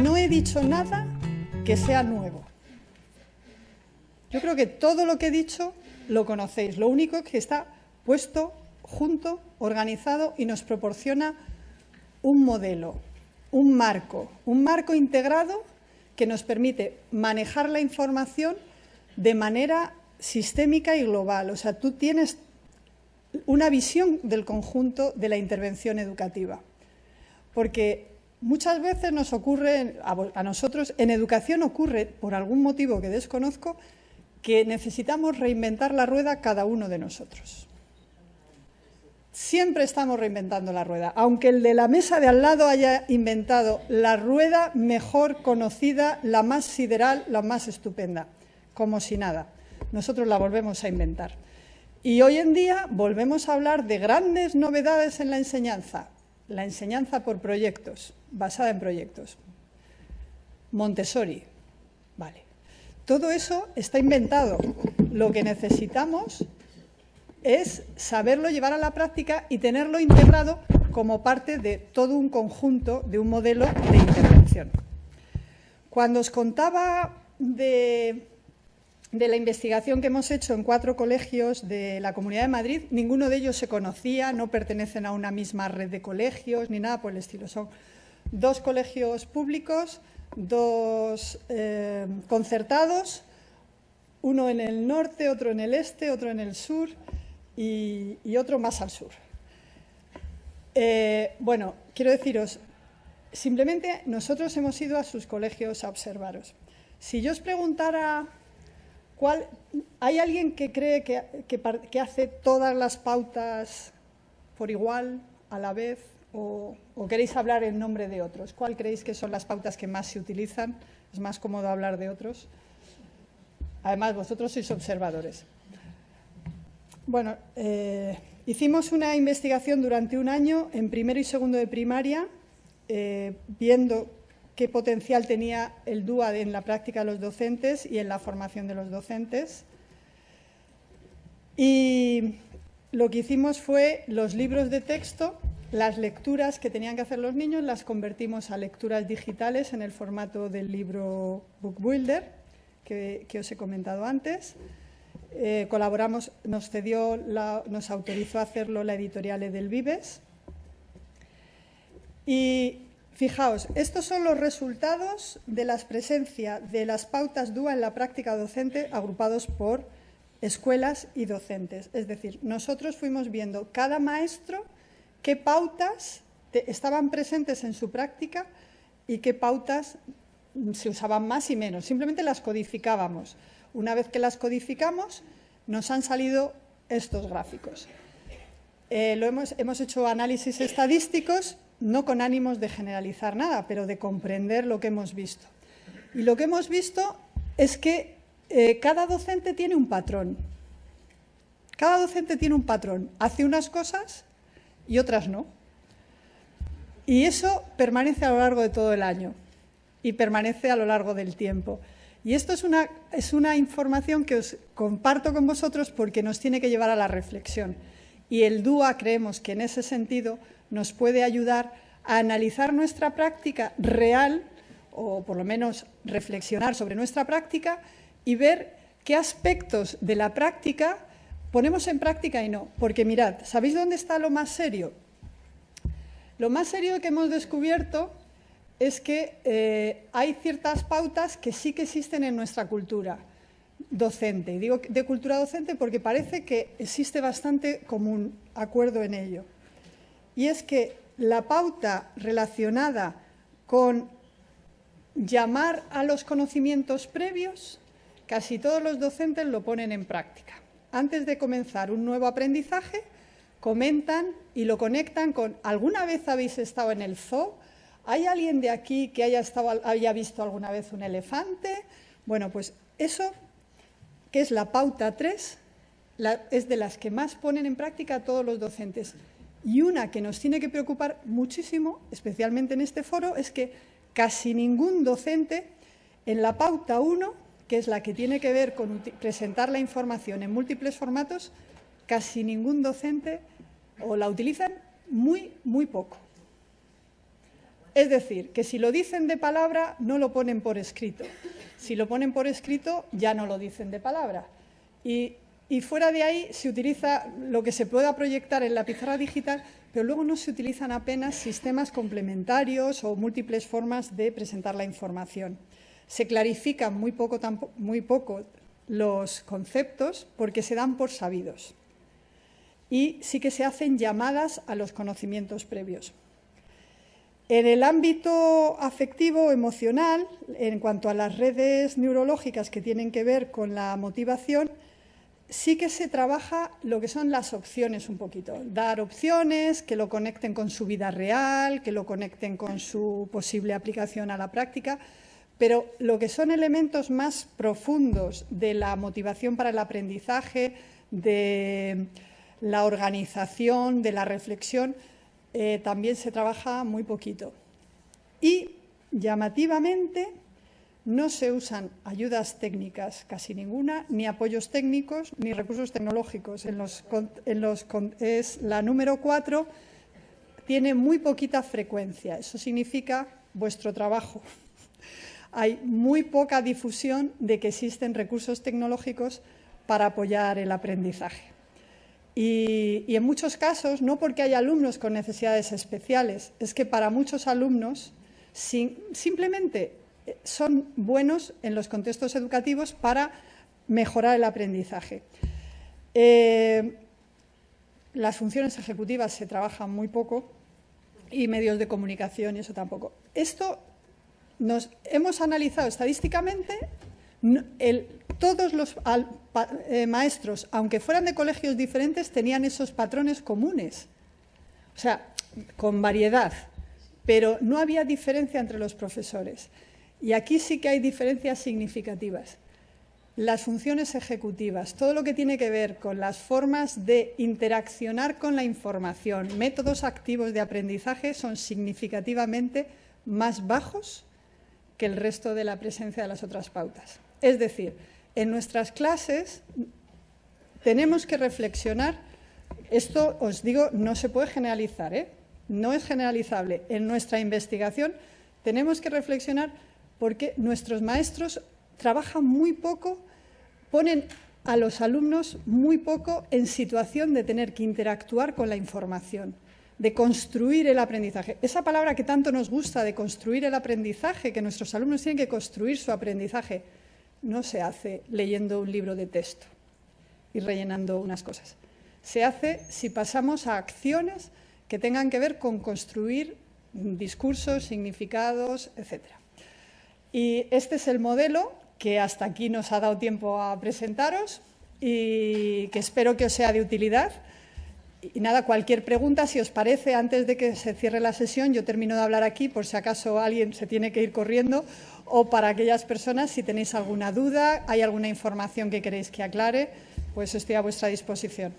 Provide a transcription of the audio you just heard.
no he dicho nada que sea nuevo. Yo creo que todo lo que he dicho lo conocéis. Lo único es que está puesto junto, organizado y nos proporciona un modelo, un marco, un marco integrado que nos permite manejar la información de manera sistémica y global. O sea, tú tienes una visión del conjunto de la intervención educativa. Porque muchas veces nos ocurre, a nosotros, en educación ocurre, por algún motivo que desconozco, que necesitamos reinventar la rueda cada uno de nosotros. Siempre estamos reinventando la rueda, aunque el de la mesa de al lado haya inventado la rueda mejor conocida, la más sideral, la más estupenda, como si nada. Nosotros la volvemos a inventar. Y hoy en día volvemos a hablar de grandes novedades en la enseñanza. La enseñanza por proyectos, basada en proyectos. Montessori, vale. Todo eso está inventado. Lo que necesitamos es saberlo llevar a la práctica y tenerlo integrado como parte de todo un conjunto, de un modelo de intervención. Cuando os contaba de, de, la investigación que hemos hecho en cuatro colegios de la Comunidad de Madrid, ninguno de ellos se conocía, no pertenecen a una misma red de colegios ni nada por el estilo. Son dos colegios públicos, dos eh, concertados, uno en el norte, otro en el este, otro en el sur, y, otro más al sur. Eh, bueno, quiero deciros, simplemente nosotros hemos ido a sus colegios a observaros. Si yo os preguntara ¿hay alguien que cree que, que, hace todas las pautas por igual, a la vez, o, o, queréis hablar en nombre de otros? ¿Cuál creéis que son las pautas que más se utilizan? Es más cómodo hablar de otros. Además, vosotros sois observadores. Bueno, eh, hicimos una investigación durante un año en primero y segundo de primaria, eh, viendo qué potencial tenía el DUA en la práctica de los docentes y en la formación de los docentes. Y lo que hicimos fue los libros de texto, las lecturas que tenían que hacer los niños, las convertimos a lecturas digitales en el formato del libro Book Builder, que os he comentado antes. Eh, colaboramos, nos cedió, nos autorizó a hacerlo la editorial del Vives. Y fijaos, estos son los resultados de la presencia de las pautas DUA en la práctica docente agrupados por escuelas y docentes. Es decir, nosotros fuimos viendo cada maestro qué pautas estaban presentes en su práctica y qué pautas se usaban más y menos. Simplemente las codificábamos. Una vez que las codificamos, nos han salido estos gráficos. Eh, hemos hecho análisis estadísticos, no con ánimos de generalizar nada, pero de comprender lo que hemos visto. Y lo que hemos visto es que eh, cada docente tiene un patrón. Cada docente tiene un patrón. Hace unas cosas y otras no. Y eso permanece a lo largo de todo el año y permanece a lo largo del tiempo. Y esto es una, es una información que os comparto con vosotros porque nos tiene que llevar a la reflexión. Y el DUA creemos que en ese sentido nos puede ayudar a analizar nuestra práctica real, o por lo menos reflexionar sobre nuestra práctica y ver qué aspectos de la práctica ponemos en práctica y no. Porque mirad, ¿sabéis dónde está lo más serio? Lo más serio que hemos descubierto es que eh, hay ciertas pautas que sí que existen en nuestra cultura docente. Y digo de cultura docente porque parece que existe bastante común acuerdo en ello. Y es que la pauta relacionada con llamar a los conocimientos previos, casi todos los docentes lo ponen en práctica. Antes de comenzar un nuevo aprendizaje, comentan y lo conectan con ¿alguna vez habéis estado en el zoo? ¿Hay alguien de aquí que haya, estado, haya visto alguna vez un elefante? Bueno, pues eso, que es la pauta 3, es de las que más ponen en práctica todos los docentes. Y una que nos tiene que preocupar muchísimo, especialmente en este foro, es que casi ningún docente en la pauta 1, que es la que tiene que ver con presentar la información en múltiples formatos, casi ningún docente o la utilizan muy, muy poco. Es decir, que si lo dicen de palabra, no lo ponen por escrito. Si lo ponen por escrito, ya no lo dicen de palabra. Y, fuera de ahí se utiliza lo que se pueda proyectar en la pizarra digital, pero luego no se utilizan apenas sistemas complementarios o múltiples formas de presentar la información. Se clarifican muy poco, muy poco los conceptos porque se dan por sabidos. Y sí que se hacen llamadas a los conocimientos previos. En el ámbito afectivo, emocional, en cuanto a las redes neurológicas que tienen que ver con la motivación, sí que se trabaja lo que son las opciones un poquito. Dar opciones que lo conecten con su vida real, que lo conecten con su posible aplicación a la práctica, pero lo que son elementos más profundos de la motivación para el aprendizaje, de la organización, de la reflexión, eh, también se trabaja muy poquito. Y llamativamente no se usan ayudas técnicas, casi ninguna, ni apoyos técnicos, ni recursos tecnológicos. En los, es la número cuatro, tiene muy poquita frecuencia. Eso significa vuestro trabajo. Hay muy poca difusión de que existen recursos tecnológicos para apoyar el aprendizaje. Y, en muchos casos, no porque hay alumnos con necesidades especiales, es que para muchos alumnos simplemente eh, son buenos en los contextos educativos para mejorar el aprendizaje. Eh, las funciones ejecutivas se trabajan muy poco y medios de comunicación y eso tampoco. Esto nos hemos analizado estadísticamente todos los eh, maestros, aunque fueran de colegios diferentes, tenían esos patrones comunes. O sea, con variedad, pero no había diferencia entre los profesores. Y aquí sí que hay diferencias significativas. Las funciones ejecutivas, todo lo que tiene que ver con las formas de interaccionar con la información, métodos activos de aprendizaje son significativamente más bajos que el resto de la presencia de las otras pautas. Es decir, en nuestras clases tenemos que reflexionar, esto os digo, no se puede generalizar, ¿eh? no es generalizable. En nuestra investigación tenemos que reflexionar porque nuestros maestros trabajan muy poco, ponen a los alumnos muy poco en situación de tener que interactuar con la información, de construir el aprendizaje. Esa palabra que tanto nos gusta de construir el aprendizaje, que nuestros alumnos tienen que construir su aprendizaje, no se hace leyendo un libro de texto y rellenando unas cosas. Se hace si pasamos a acciones que tengan que ver con construir discursos, significados, etc. Y este es el modelo que hasta aquí nos ha dado tiempo a presentaros y que espero que os sea de utilidad. Y nada, cualquier pregunta, si os parece, antes de que se cierre la sesión, yo termino de hablar aquí por si acaso alguien se tiene que ir corriendo o para aquellas personas, si tenéis alguna duda, hay alguna información que queréis que aclare, pues estoy a vuestra disposición.